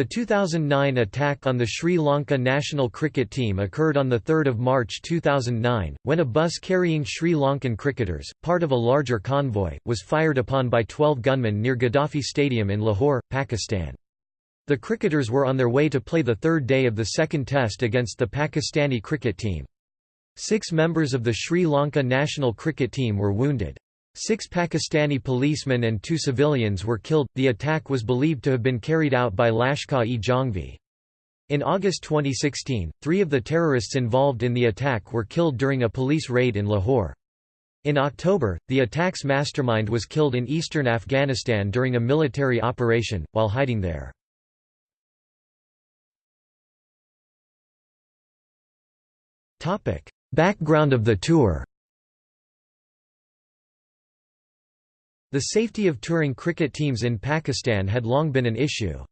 The 2009 attack on the Sri Lanka national cricket team occurred on 3 March 2009, when a bus carrying Sri Lankan cricketers, part of a larger convoy, was fired upon by 12 gunmen near Gaddafi Stadium in Lahore, Pakistan. The cricketers were on their way to play the third day of the second test against the Pakistani cricket team. Six members of the Sri Lanka national cricket team were wounded. Six Pakistani policemen and two civilians were killed. The attack was believed to have been carried out by Lashkar-e-Jhangvi. In August 2016, three of the terrorists involved in the attack were killed during a police raid in Lahore. In October, the attack's mastermind was killed in eastern Afghanistan during a military operation, while hiding there. Background of the tour The safety of touring cricket teams in Pakistan had long been an issue.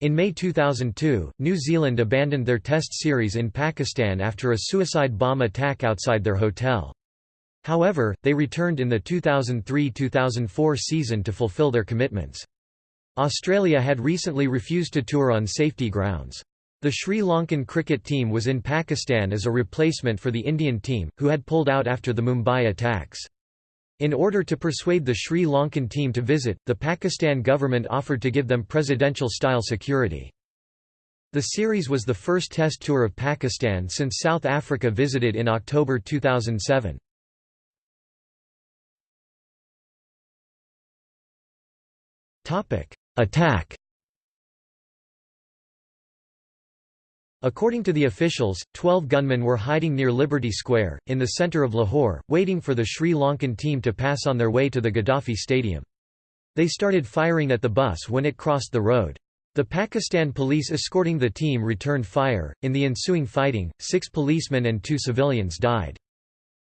In May 2002, New Zealand abandoned their Test series in Pakistan after a suicide bomb attack outside their hotel. However, they returned in the 2003–2004 season to fulfill their commitments. Australia had recently refused to tour on safety grounds. The Sri Lankan cricket team was in Pakistan as a replacement for the Indian team, who had pulled out after the Mumbai attacks. In order to persuade the Sri Lankan team to visit, the Pakistan government offered to give them presidential-style security. The series was the first test tour of Pakistan since South Africa visited in October 2007. Attack According to the officials, 12 gunmen were hiding near Liberty Square, in the centre of Lahore, waiting for the Sri Lankan team to pass on their way to the Gaddafi Stadium. They started firing at the bus when it crossed the road. The Pakistan police escorting the team returned fire. In the ensuing fighting, six policemen and two civilians died.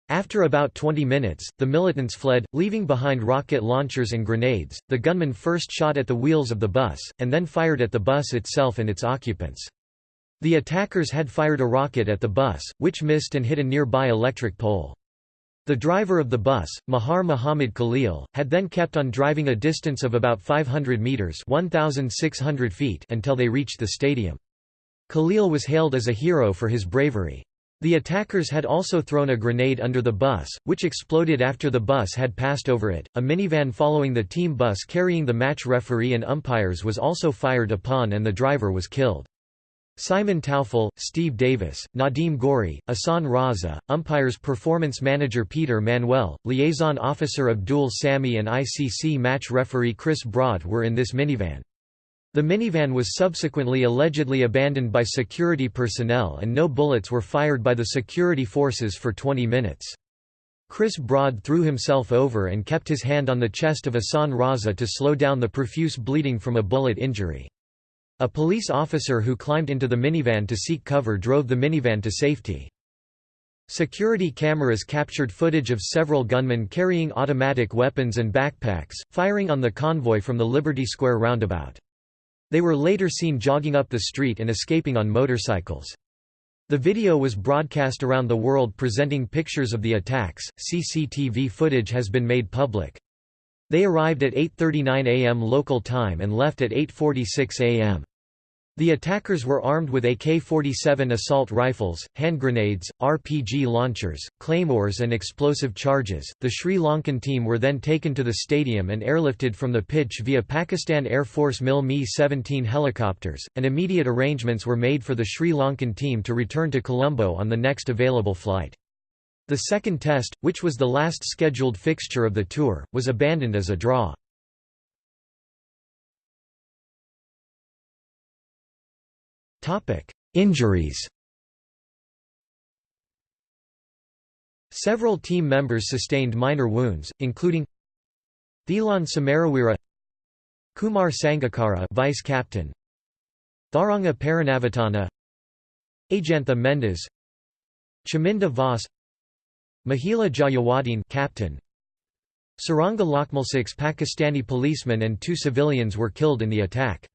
After about 20 minutes, the militants fled, leaving behind rocket launchers and grenades. The gunmen first shot at the wheels of the bus, and then fired at the bus itself and its occupants. The attackers had fired a rocket at the bus, which missed and hit a nearby electric pole. The driver of the bus, Mahar Muhammad Khalil, had then kept on driving a distance of about 500 meters (1,600 feet) until they reached the stadium. Khalil was hailed as a hero for his bravery. The attackers had also thrown a grenade under the bus, which exploded after the bus had passed over it. A minivan following the team bus carrying the match referee and umpires was also fired upon and the driver was killed. Simon Taufel, Steve Davis, Nadeem Ghauri, Ahsan Raza, umpires performance manager Peter Manuel, liaison officer Abdul Sami and ICC match referee Chris Broad were in this minivan. The minivan was subsequently allegedly abandoned by security personnel and no bullets were fired by the security forces for 20 minutes. Chris Broad threw himself over and kept his hand on the chest of Ahsan Raza to slow down the profuse bleeding from a bullet injury. A police officer who climbed into the minivan to seek cover drove the minivan to safety. Security cameras captured footage of several gunmen carrying automatic weapons and backpacks, firing on the convoy from the Liberty Square roundabout. They were later seen jogging up the street and escaping on motorcycles. The video was broadcast around the world presenting pictures of the attacks. CCTV footage has been made public. They arrived at 8:39 a.m. local time and left at 8:46 a.m. The attackers were armed with AK-47 assault rifles, hand grenades, RPG launchers, claymores and explosive charges. The Sri Lankan team were then taken to the stadium and airlifted from the pitch via Pakistan Air Force MiL Mi-17 helicopters, and immediate arrangements were made for the Sri Lankan team to return to Colombo on the next available flight. The second test, which was the last scheduled fixture of the tour, was abandoned as a draw. Injuries Several team members sustained minor wounds, including Thilan Samaraweera Kumar Sangakkara vice captain Tharanga Paranavitana Ajantha Mendis Chaminda Vas Mahela Jayawardene captain Suranga Lakmalsiks Pakistani policemen and two civilians were killed in the attack.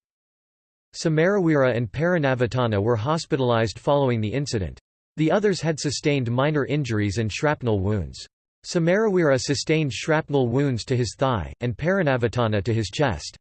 Samaraweera and Paranavitana were hospitalized following the incident. The others had sustained minor injuries and shrapnel wounds. Samaraweera sustained shrapnel wounds to his thigh, and Paranavitana to his chest.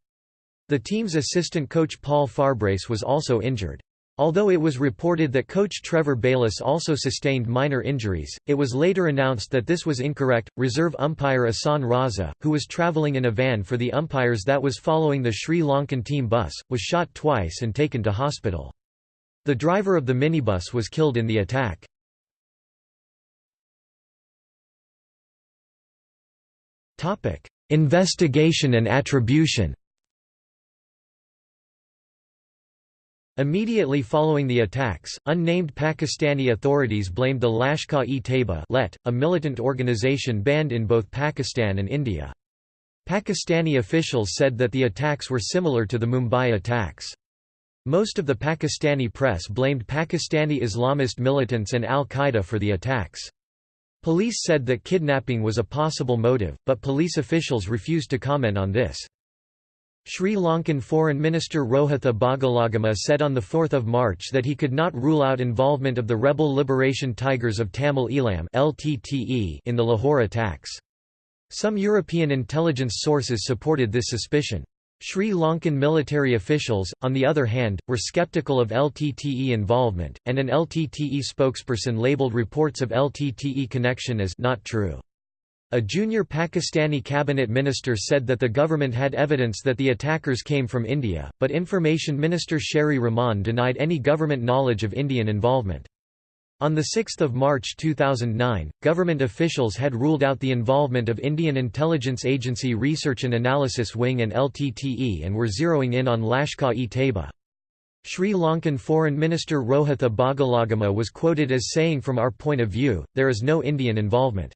The team's assistant coach Paul Farbrace was also injured. Although it was reported that coach Trevor Bayliss also sustained minor injuries, it was later announced that this was incorrect. Reserve umpire Ahsan Raza, who was travelling in a van for the umpires that was following the Sri Lankan team bus, was shot twice and taken to hospital. The driver of the minibus was killed in the attack. Investigation and attribution Immediately following the attacks, unnamed Pakistani authorities blamed the Lashkar-e-Taiba a militant organization banned in both Pakistan and India. Pakistani officials said that the attacks were similar to the Mumbai attacks. Most of the Pakistani press blamed Pakistani Islamist militants and al-Qaeda for the attacks. Police said that kidnapping was a possible motive, but police officials refused to comment on this. Sri Lankan Foreign Minister Rohitha Bogollagama said on 4 March that he could not rule out involvement of the rebel Liberation Tigers of Tamil Eelam in the Lahore attacks. Some European intelligence sources supported this suspicion. Sri Lankan military officials, on the other hand, were skeptical of LTTE involvement, and an LTTE spokesperson labelled reports of LTTE connection as not true. A junior Pakistani cabinet minister said that the government had evidence that the attackers came from India, but Information Minister Sherry Rahman denied any government knowledge of Indian involvement. On 6 March 2009, government officials had ruled out the involvement of Indian Intelligence Agency Research and Analysis Wing and LTTE and were zeroing in on Lashkar-e-Taiba. Sri Lankan Foreign Minister Rohitha Bogollagama was quoted as saying from our point of view, there is no Indian involvement.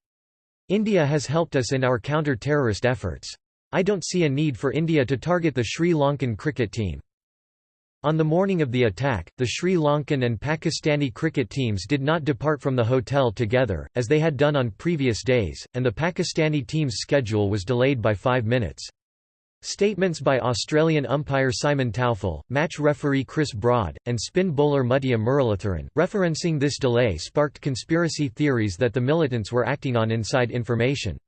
India has helped us in our counter-terrorist efforts. I don't see a need for India to target the Sri Lankan cricket team. On the morning of the attack, the Sri Lankan and Pakistani cricket teams did not depart from the hotel together, as they had done on previous days, and the Pakistani team's schedule was delayed by five minutes. Statements by Australian umpire Simon Taufel, match referee Chris Broad, and spin bowler Muttiah Muralitharan, referencing this delay sparked conspiracy theories that the militants were acting on inside information.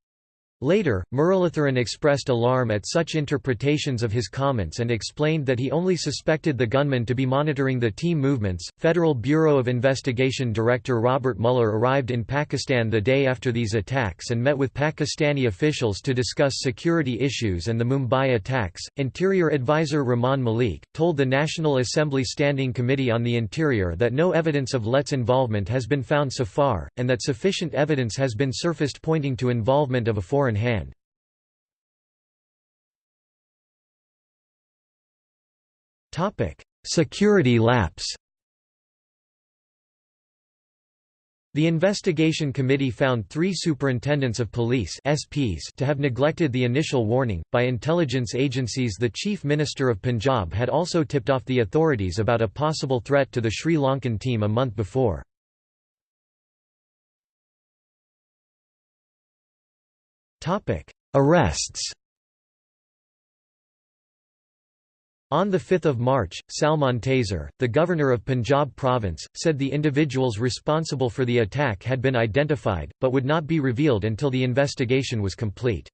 Later, Muralitharan expressed alarm at such interpretations of his comments and explained that he only suspected the gunman to be monitoring the team movements. Federal Bureau of Investigation Director Robert Mueller arrived in Pakistan the day after these attacks and met with Pakistani officials to discuss security issues and the Mumbai attacks. Interior Advisor Rahman Malik told the National Assembly Standing Committee on the Interior that no evidence of Let's involvement has been found so far, and that sufficient evidence has been surfaced pointing to involvement of a foreign hand. Security lapse The investigation committee found three superintendents of police SPs to have neglected the initial warning. By intelligence agencies, the Chief Minister of Punjab had also tipped off the authorities about a possible threat to the Sri Lankan team a month before. Topic: Arrests. On 5 March, Salman Taseer, the governor of Punjab province, said the individuals responsible for the attack had been identified, but would not be revealed until the investigation was complete.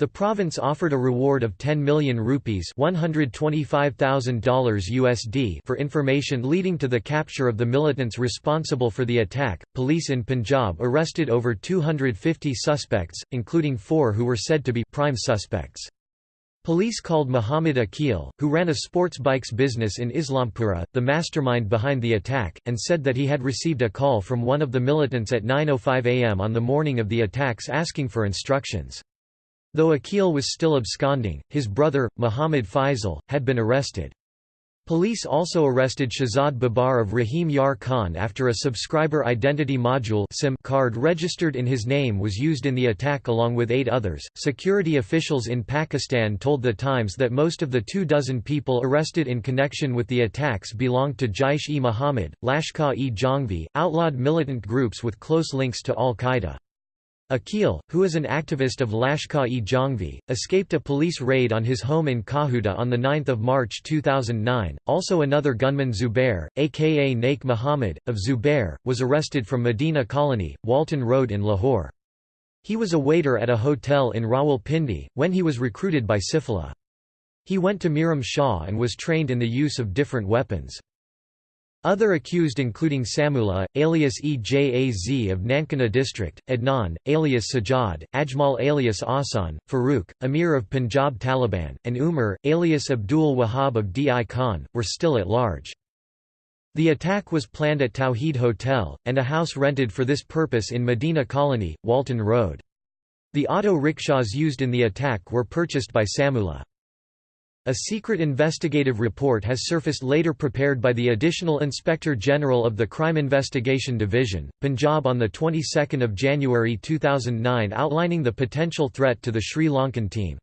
The province offered a reward of 10 million rupees $125,000 USD for information leading to the capture of the militants responsible for the attack. Police in Punjab arrested over 250 suspects, including four who were said to be prime suspects. Police called Muhammad Akil, who ran a sports bikes business in Islampura, the mastermind behind the attack, and said that he had received a call from one of the militants at 9.05 am on the morning of the attacks asking for instructions. Though Akil was still absconding, his brother, Muhammad Faisal, had been arrested. Police also arrested Shahzad Babar of Rahim Yar Khan after a subscriber identity module SIM card registered in his name was used in the attack along with eight others. Security officials in Pakistan told The Times that most of the two dozen people arrested in connection with the attacks belonged to Jaish-e-Mohammed, Lashkar-e-Jhangvi, outlawed militant groups with close links to al-Qaeda. Akil, who is an activist of Lashkar-e-Jhangvi, escaped a police raid on his home in Kahuta on 9 March 2009. Also another gunman Zubair, aka Naik Muhammad, of Zubair, was arrested from Medina Colony, Walton Road in Lahore. He was a waiter at a hotel in Rawalpindi, when he was recruited by Sifla. He went to Miram Shah and was trained in the use of different weapons. Other accused including Samullah, alias Ejaz of Nankana district, Adnan, alias Sajjad, Ajmal alias Asan, Farooq, Amir of Punjab Taliban, and Umar, alias Abdul Wahab of Di Khan, were still at large. The attack was planned at Tawheed Hotel, and a house rented for this purpose in Medina Colony, Walton Road. The auto rickshaws used in the attack were purchased by Samullah. A secret investigative report has surfaced later prepared by the Additional Inspector General of the Crime Investigation Division, Punjab on the 22nd of January 2009 outlining the potential threat to the Sri Lankan team.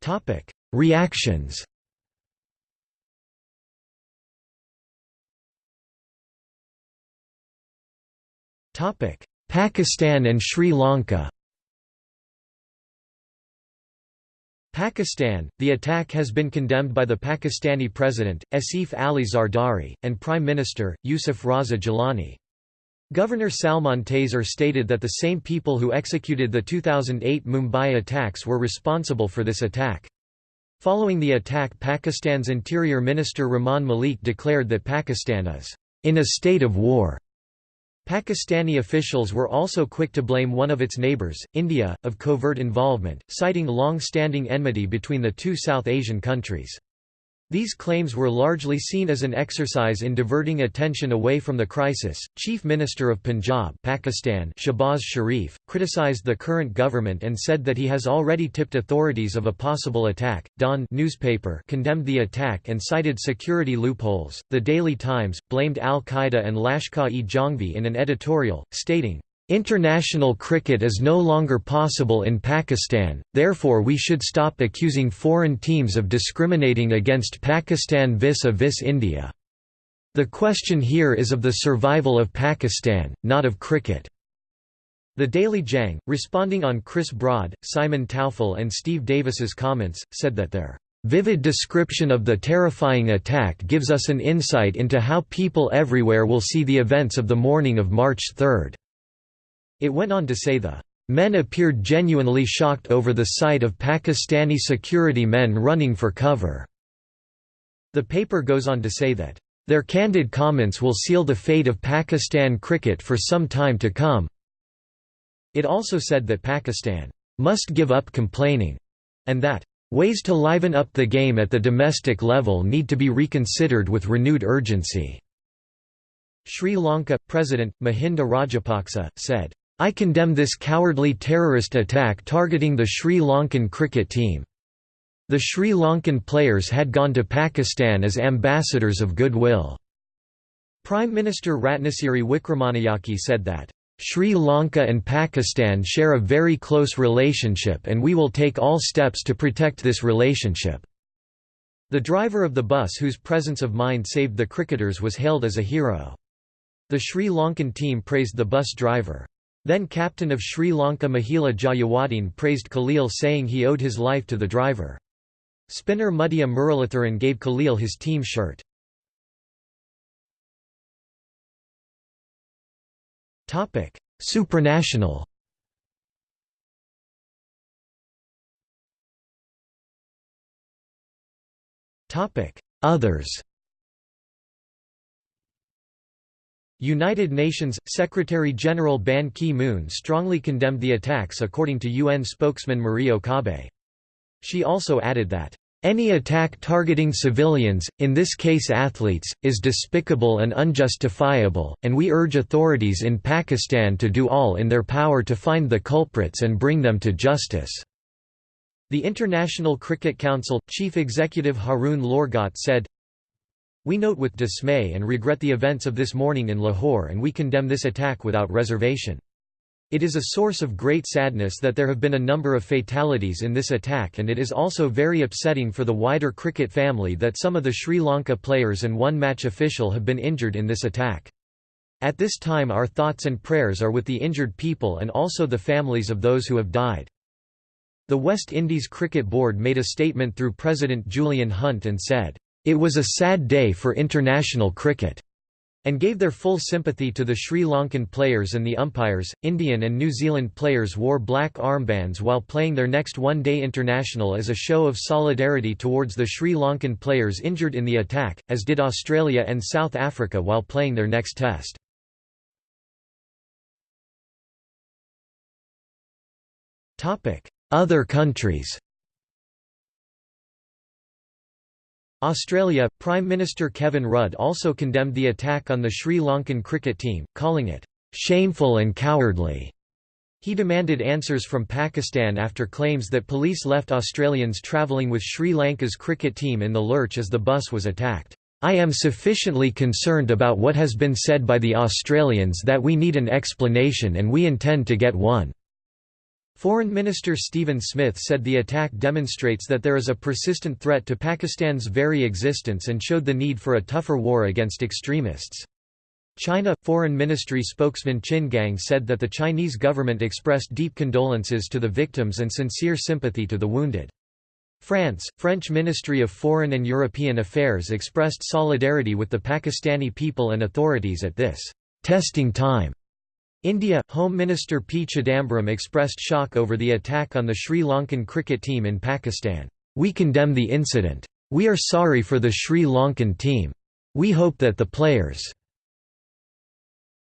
Topic: Reactions. Topic: Pakistan and Sri Lanka. Pakistan, the attack has been condemned by the Pakistani President, Asif Ali Zardari, and Prime Minister, Yusuf Raza Gilani. Governor Salman Taseer stated that the same people who executed the 2008 Mumbai attacks were responsible for this attack. Following the attack Pakistan's Interior Minister Rahman Malik declared that Pakistan is in a state of war. Pakistani officials were also quick to blame one of its neighbours, India, of covert involvement, citing long-standing enmity between the two South Asian countries. These claims were largely seen as an exercise in diverting attention away from the crisis. Chief Minister of Punjab, Pakistan, Shehbaz Sharif, criticized the current government and said that he has already tipped authorities of a possible attack. Dawn newspaper condemned the attack and cited security loopholes. The Daily Times blamed Al Qaeda and Lashkar-e-Jhangvi in an editorial, stating, International cricket is no longer possible in Pakistan, therefore we should stop accusing foreign teams of discriminating against Pakistan vis-a-vis -vis India. The question here is of the survival of Pakistan, not of cricket. The Daily Jang, responding on Chris Broad, Simon Taufel and Steve Davis's comments, said that their vivid description of the terrifying attack gives us an insight into how people everywhere will see the events of the morning of March 3. It went on to say the men appeared genuinely shocked over the sight of Pakistani security men running for cover. The paper goes on to say that their candid comments will seal the fate of Pakistan cricket for some time to come. It also said that Pakistan must give up complaining, and that ways to liven up the game at the domestic level need to be reconsidered with renewed urgency. Sri Lanka President Mahinda Rajapaksa said, I condemn this cowardly terrorist attack targeting the Sri Lankan cricket team. The Sri Lankan players had gone to Pakistan as ambassadors of goodwill. Prime Minister Ratnasiri Wickramanayake said that, Sri Lanka and Pakistan share a very close relationship and we will take all steps to protect this relationship." The driver of the bus whose presence of mind saved the cricketers was hailed as a hero. The Sri Lankan team praised the bus driver. Then captain of Sri Lanka Mahela Jayawardene praised Khalil saying he owed his life to the driver. Spinner Muttiah Muralitharan gave Khalil his team shirt. Supranational Others United Nations – Secretary-General Ban Ki-moon strongly condemned the attacks according to UN spokesman Marie Okabe. She also added that, "...any attack targeting civilians, in this case athletes, is despicable and unjustifiable, and we urge authorities in Pakistan to do all in their power to find the culprits and bring them to justice." The International Cricket Council, Chief Executive Haroon Lorgat said, we note with dismay and regret the events of this morning in Lahore and we condemn this attack without reservation. It is a source of great sadness that there have been a number of fatalities in this attack and it is also very upsetting for the wider cricket family that some of the Sri Lanka players and one match official have been injured in this attack. At this time our thoughts and prayers are with the injured people and also the families of those who have died. The West Indies Cricket Board made a statement through President Julian Hunt and said, it was a sad day for international cricket, and gave their full sympathy to the Sri Lankan players and the umpires. Indian and New Zealand players wore black armbands while playing their next one day international as a show of solidarity towards the Sri Lankan players injured in the attack, as did Australia and South Africa while playing their next test. Other countries Australia, Prime Minister Kevin Rudd also condemned the attack on the Sri Lankan cricket team, calling it, "...shameful and cowardly." He demanded answers from Pakistan after claims that police left Australians travelling with Sri Lanka's cricket team in the lurch as the bus was attacked. I am sufficiently concerned about what has been said by the Australians that we need an explanation and we intend to get one. Foreign Minister Stephen Smith said the attack demonstrates that there is a persistent threat to Pakistan's very existence and showed the need for a tougher war against extremists. China Foreign Ministry spokesman Qin Gang said that the Chinese government expressed deep condolences to the victims and sincere sympathy to the wounded. France, French Ministry of Foreign and European Affairs expressed solidarity with the Pakistani people and authorities at this testing time. India, Home Minister P. Chidambaram expressed shock over the attack on the Sri Lankan cricket team in Pakistan. We condemn the incident. We are sorry for the Sri Lankan team. We hope that the players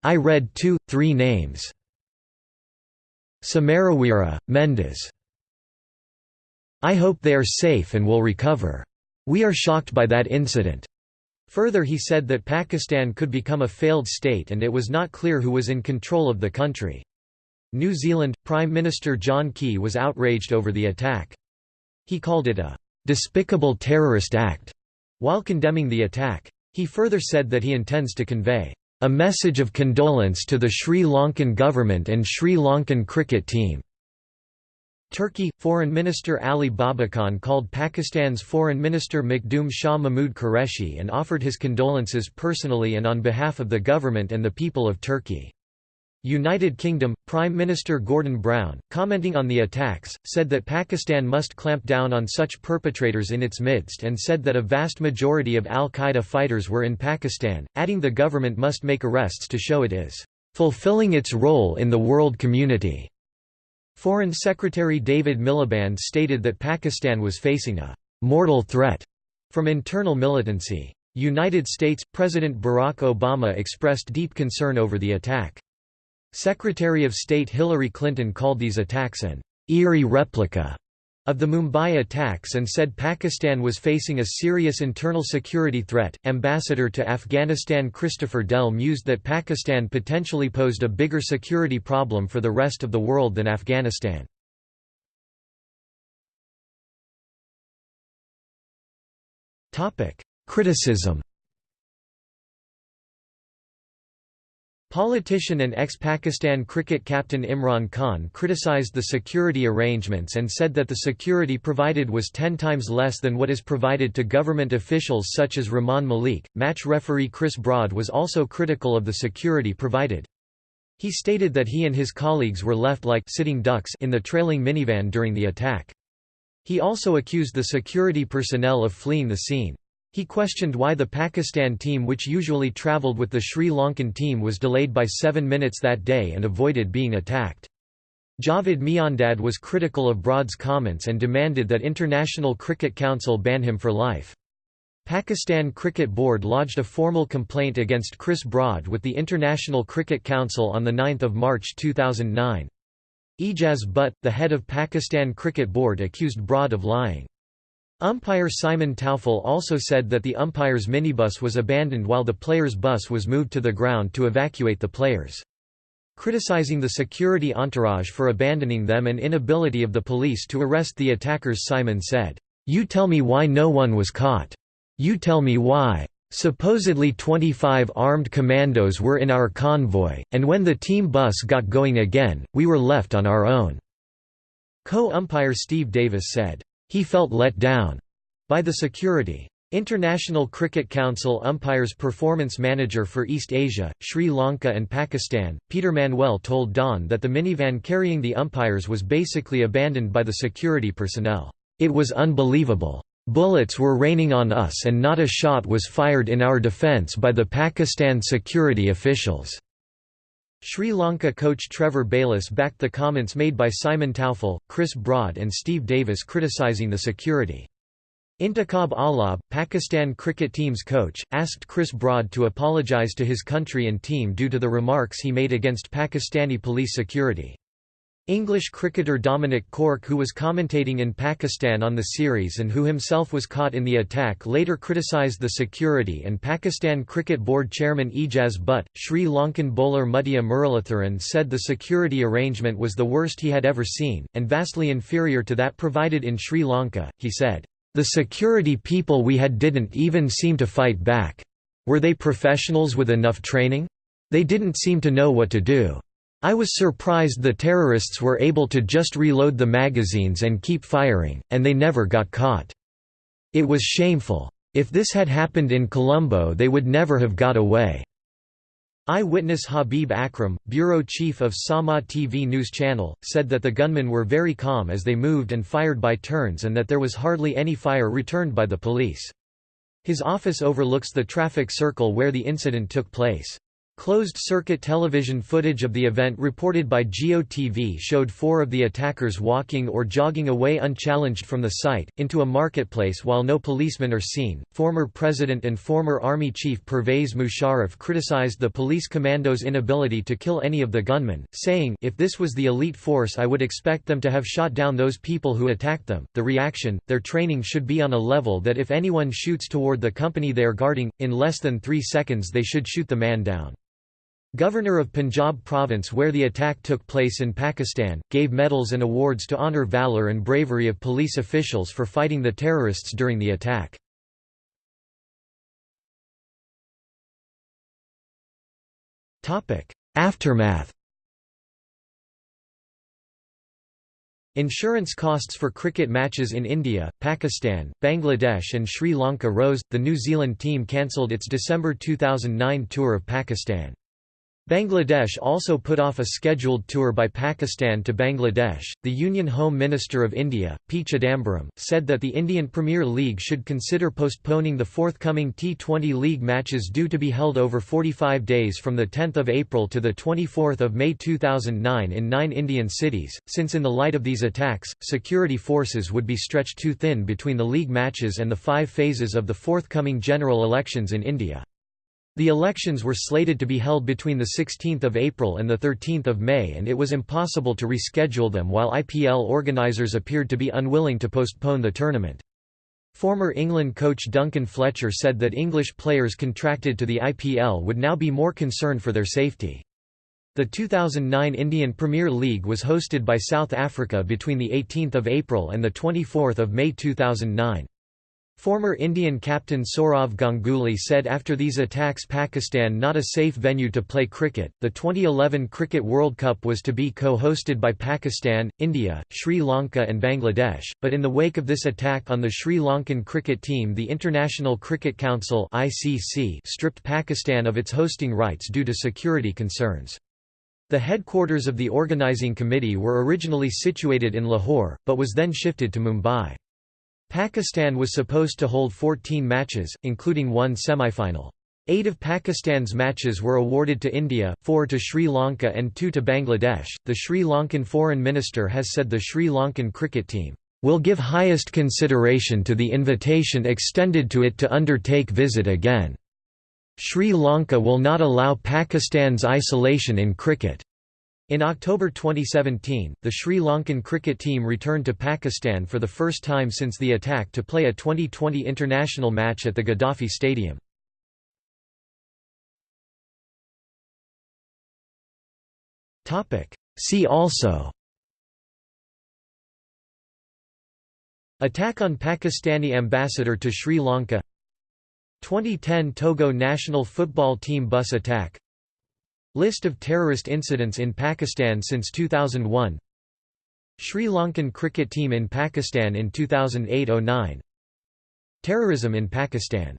I read two, three names. Samaraweera, Mendis. I hope they are safe and will recover. We are shocked by that incident. Further he said that Pakistan could become a failed state and it was not clear who was in control of the country. New Zealand, Prime Minister John Key was outraged over the attack. He called it a «despicable terrorist act» while condemning the attack. He further said that he intends to convey «a message of condolence to the Sri Lankan government and Sri Lankan cricket team» Turkey Foreign Minister Ali Babacan called Pakistan's Foreign Minister Makhdoom Shah Mahmood Qureshi and offered his condolences personally and on behalf of the government and the people of Turkey. United Kingdom, Prime Minister Gordon Brown, commenting on the attacks, said that Pakistan must clamp down on such perpetrators in its midst and said that a vast majority of al-Qaeda fighters were in Pakistan, adding the government must make arrests to show it is fulfilling its role in the world community. Foreign Secretary David Miliband stated that Pakistan was facing a «mortal threat» from internal militancy. United States – President Barack Obama expressed deep concern over the attack. Secretary of State Hillary Clinton called these attacks an «eerie replica» of the Mumbai attacks and said Pakistan was facing a serious internal security threat. Ambassador to Afghanistan Christopher Dell mused that Pakistan potentially posed a bigger security problem for the rest of the world than Afghanistan. Topic: Criticism Politician and ex-Pakistan cricket captain Imran Khan criticised the security arrangements and said that the security provided was ten times less than what is provided to government officials such as Rahman Malik. Match referee Chris Broad was also critical of the security provided. He stated that he and his colleagues were left like sitting ducks in the trailing minivan during the attack. He also accused the security personnel of fleeing the scene. He questioned why the Pakistan team which usually travelled with the Sri Lankan team was delayed by seven minutes that day and avoided being attacked. Javed Miandad was critical of Broad's comments and demanded that International Cricket Council ban him for life. Pakistan Cricket Board lodged a formal complaint against Chris Broad with the International Cricket Council on 9 March 2009. Ejaz Butt, the head of Pakistan Cricket Board accused Broad of lying. Umpire Simon Taufel also said that the umpire's minibus was abandoned while the player's bus was moved to the ground to evacuate the players. Criticizing the security entourage for abandoning them and inability of the police to arrest the attackers Simon said, "'You tell me why no one was caught. You tell me why. Supposedly 25 armed commandos were in our convoy, and when the team bus got going again, we were left on our own." Co-umpire Steve Davis said, he felt let down by the security. International Cricket Council umpires performance manager for East Asia, Sri Lanka and Pakistan, Peter Manuel told Dawn that the minivan carrying the umpires was basically abandoned by the security personnel. It was unbelievable. Bullets were raining on us and not a shot was fired in our defence by the Pakistan security officials." Sri Lanka coach Trevor Bayliss backed the comments made by Simon Taufel, Chris Broad and Steve Davis criticising the security. Intikhab Alam, Pakistan cricket team's coach, asked Chris Broad to apologise to his country and team due to the remarks he made against Pakistani police security. English cricketer Dominic Cork who was commentating in Pakistan on the series and who himself was caught in the attack later criticised the security and Pakistan Cricket Board chairman Ejaz Butt. Sri Lankan bowler Muttiah Muralitharan said the security arrangement was the worst he had ever seen, and vastly inferior to that provided in Sri Lanka. He said, The security people we had didn't even seem to fight back. Were they professionals with enough training? They didn't seem to know what to do. I was surprised the terrorists were able to just reload the magazines and keep firing, and they never got caught. It was shameful. If this had happened in Colombo they would never have got away." Eyewitness Habib Akram, bureau chief of Sama TV news channel, said that the gunmen were very calm as they moved and fired by turns and that there was hardly any fire returned by the police. His office overlooks the traffic circle where the incident took place. Closed-circuit television footage of the event reported by GEO-TV showed four of the attackers walking or jogging away unchallenged from the site, into a marketplace while no policemen are seen. Former President and former Army Chief Pervez Musharraf criticized the police commandos' inability to kill any of the gunmen, saying, If this was the elite force I would expect them to have shot down those people who attacked them. The reaction, their training should be on a level that if anyone shoots toward the company they are guarding, in less than three seconds they should shoot the man down. Governor of Punjab province where the attack took place in Pakistan, gave medals and awards to honour valour and bravery of police officials for fighting the terrorists during the attack. Aftermath Insurance costs for cricket matches in India, Pakistan, Bangladesh and Sri Lanka rose. The New Zealand team cancelled its December 2009 tour of Pakistan. Bangladesh also put off a scheduled tour by Pakistan to Bangladesh. The Union Home Minister of India, P. Chidambaram, said that the Indian Premier League should consider postponing the forthcoming T20 League matches due to be held over 45 days from 10 April to 24 May 2009 in nine Indian cities, since in the light of these attacks, security forces would be stretched too thin between the league matches and the five phases of the forthcoming general elections in India. The elections were slated to be held between 16 April and 13 May and it was impossible to reschedule them while IPL organisers appeared to be unwilling to postpone the tournament. Former England coach Duncan Fletcher said that English players contracted to the IPL would now be more concerned for their safety. The 2009 Indian Premier League was hosted by South Africa between 18 April and 24 May 2009. Former Indian captain Sourav Ganguly said after these attacks Pakistan not a safe venue to play cricket. The 2011 Cricket World Cup was to be co-hosted by Pakistan, India, Sri Lanka and Bangladesh, but in the wake of this attack on the Sri Lankan cricket team the International Cricket Council (ICC) stripped Pakistan of its hosting rights due to security concerns. The headquarters of the organising committee were originally situated in Lahore, but was then shifted to Mumbai. Pakistan was supposed to hold 14 matches, including one semifinal. Eight of Pakistan's matches were awarded to India, four to Sri Lanka and two to Bangladesh. The Sri Lankan foreign minister has said the Sri Lankan cricket team will give highest consideration to the invitation extended to it to undertake visit again. Sri Lanka will not allow Pakistan's isolation in cricket. In October 2017, the Sri Lankan cricket team returned to Pakistan for the first time since the attack to play a 2020 international match at the Gaddafi Stadium. See also Attack on Pakistani ambassador to Sri Lanka 2010 Togo national football team bus attack List of terrorist incidents in Pakistan since 2001 Sri Lankan cricket team in Pakistan in 2008–09 Terrorism in Pakistan